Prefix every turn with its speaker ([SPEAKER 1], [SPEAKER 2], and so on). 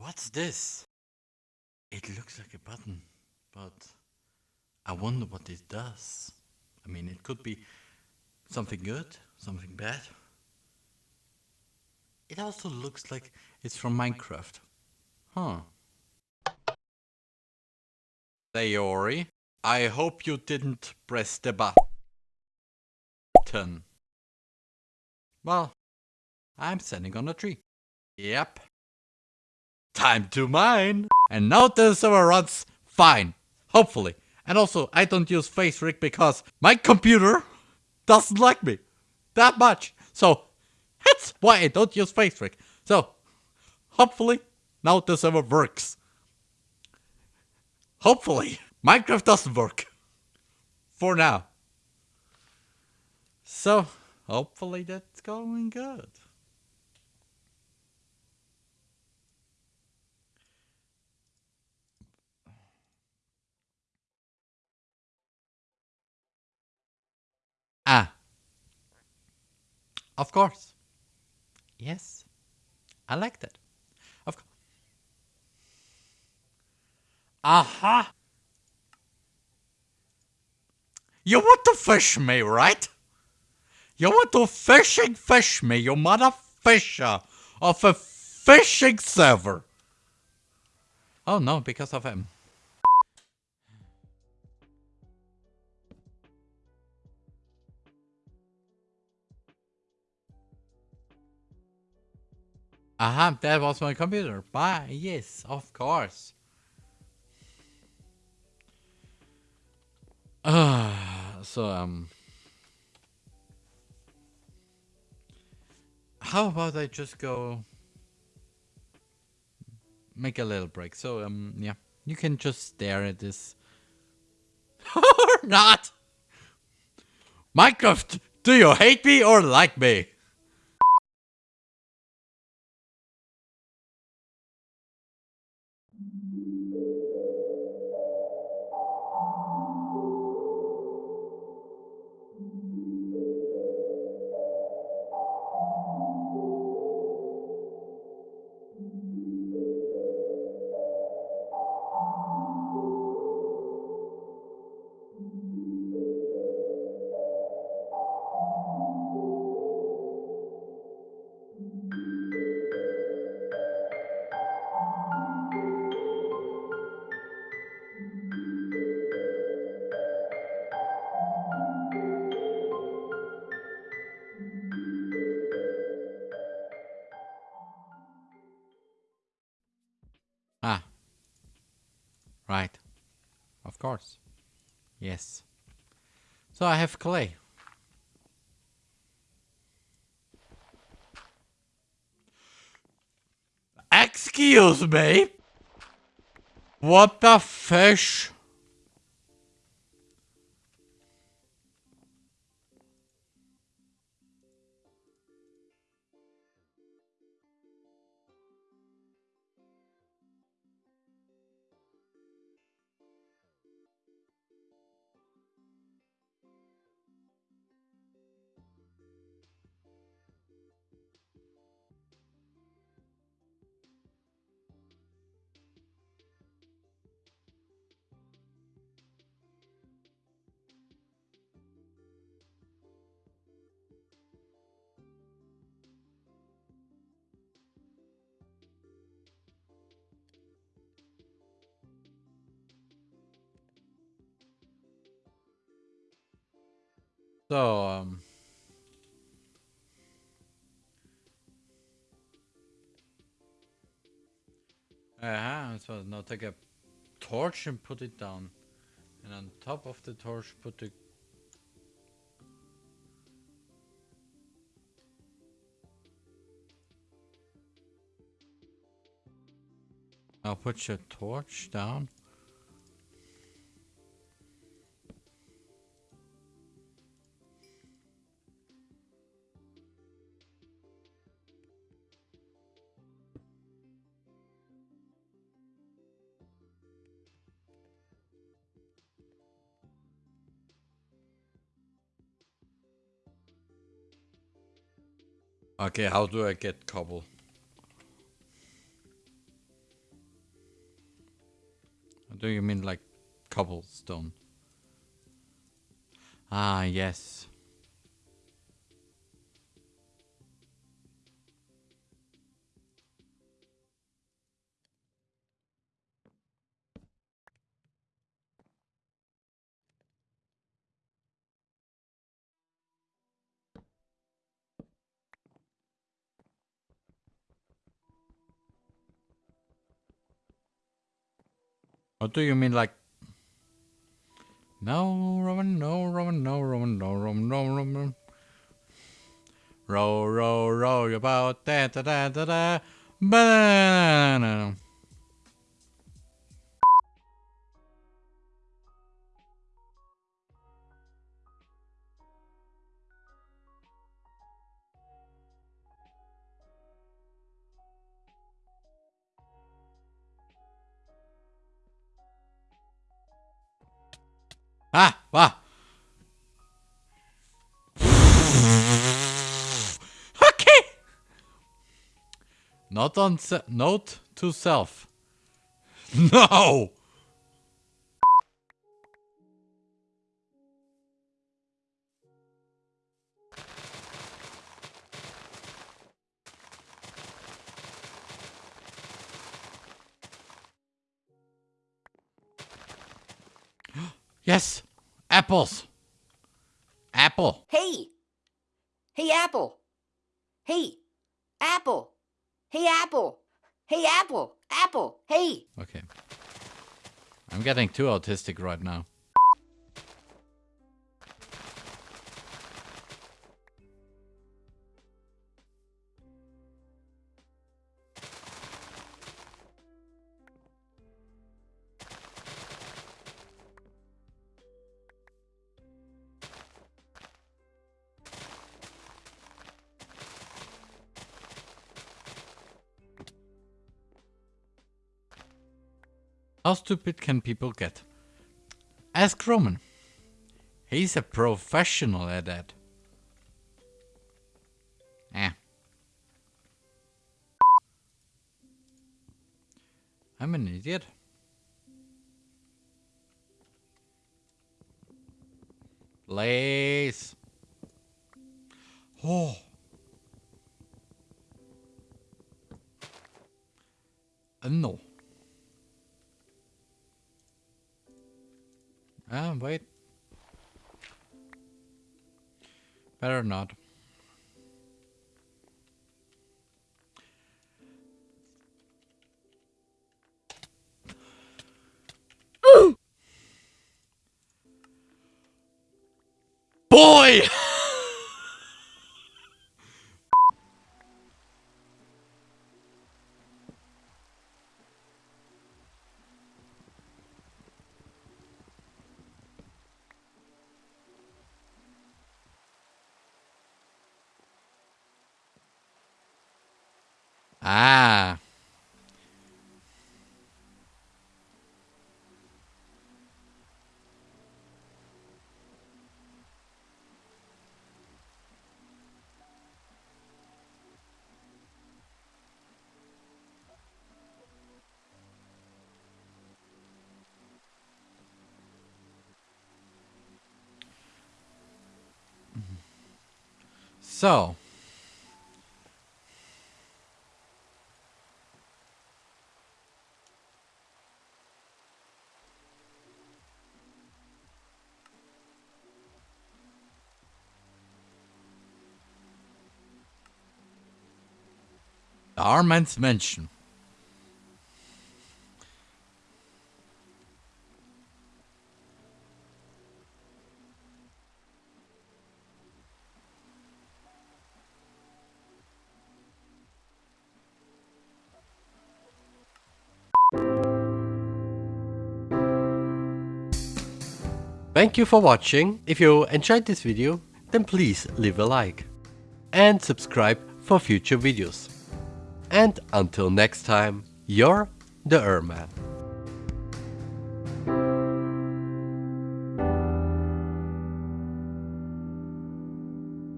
[SPEAKER 1] What's this? It looks like a button, but I wonder what it does. I mean, it could be something good, something bad. It also looks like it's from Minecraft. Huh. Sayori, I hope you didn't press the button. Well, I'm standing on a tree. Yep. Time to mine! And now the server runs fine. Hopefully. And also, I don't use FaceRig because my computer doesn't like me that much. So, that's why I don't use FaceRig. So, hopefully, now the server works. Hopefully, Minecraft doesn't work. For now. So, hopefully that's going good. Ah. Of course. Yes. I like that. Of course. Aha. You want to fish me, right? You want to fishing fish me, you mother fisher of a fishing server. Oh no, because of him. Aha, that was my computer. Bye. Yes, of course. Uh, so, um... How about I just go... Make a little break. So, um, yeah. You can just stare at this. or not! Minecraft, do you hate me or like me? Of course. Yes. So I have clay. Excuse me? What the fish? So, um... Uh-huh, so now take a torch and put it down. And on top of the torch put the... I'll put your torch down. Okay, how do I get cobble? Or do you mean like cobblestone? Ah, yes. What do you mean like no Roman, no Roman, no Roman, no Roman, no Roman. Row, row, row your boat, da da da da da, banana. Ah. okay. Not on note to self. No. Yes, apples. Apple.
[SPEAKER 2] Hey! Hey, Apple! Hey! Apple! Hey, Apple! Hey, Apple! Apple! Hey!
[SPEAKER 1] Okay. I'm getting too autistic right now. How stupid can people get? Ask Roman. He's a professional at that. Eh. I'm an idiot. Please. Oh. Uh, no. Ah, wait. Better not. Ah. So. Armand's Mansion.
[SPEAKER 3] Thank you for watching. If you enjoyed this video, then please leave a like and subscribe for future videos. And until next time, you're the Erman.